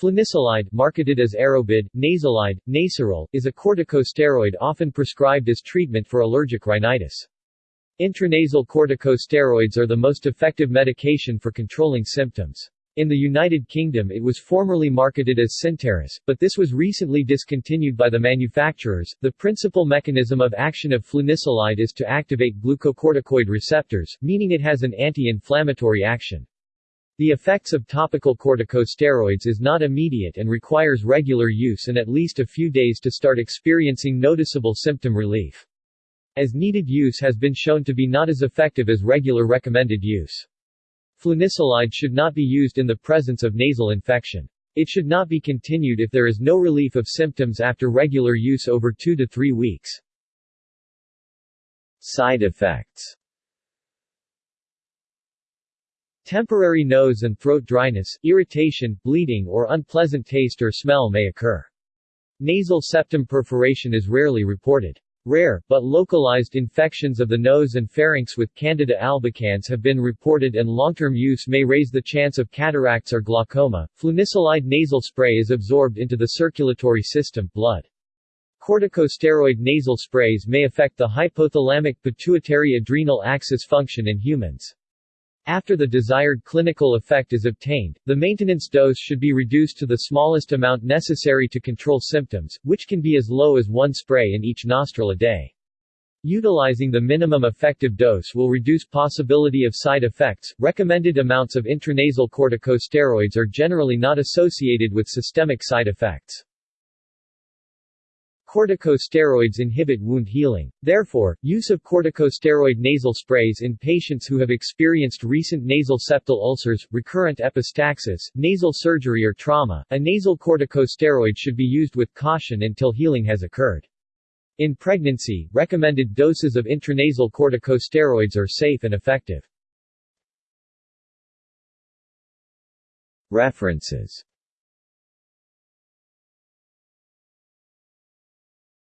Flunisolide, marketed as Aerobid, Nasalide, Nasarel, is a corticosteroid often prescribed as treatment for allergic rhinitis. Intranasal corticosteroids are the most effective medication for controlling symptoms. In the United Kingdom it was formerly marketed as Syntaris, but this was recently discontinued by the manufacturers. The principal mechanism of action of flunisolide is to activate glucocorticoid receptors, meaning it has an anti-inflammatory action. The effects of topical corticosteroids is not immediate and requires regular use and at least a few days to start experiencing noticeable symptom relief. As needed use has been shown to be not as effective as regular recommended use. Flunisolide should not be used in the presence of nasal infection. It should not be continued if there is no relief of symptoms after regular use over 2 to 3 weeks. Side effects Temporary nose and throat dryness, irritation, bleeding or unpleasant taste or smell may occur. Nasal septum perforation is rarely reported. Rare, but localized infections of the nose and pharynx with Candida albicans have been reported and long-term use may raise the chance of cataracts or glaucoma. Flunisolide nasal spray is absorbed into the circulatory system blood. Corticosteroid nasal sprays may affect the hypothalamic pituitary adrenal axis function in humans. After the desired clinical effect is obtained, the maintenance dose should be reduced to the smallest amount necessary to control symptoms, which can be as low as one spray in each nostril a day. Utilizing the minimum effective dose will reduce possibility of side effects. Recommended amounts of intranasal corticosteroids are generally not associated with systemic side effects. Corticosteroids inhibit wound healing. Therefore, use of corticosteroid nasal sprays in patients who have experienced recent nasal septal ulcers, recurrent epistaxis, nasal surgery or trauma, a nasal corticosteroid should be used with caution until healing has occurred. In pregnancy, recommended doses of intranasal corticosteroids are safe and effective. References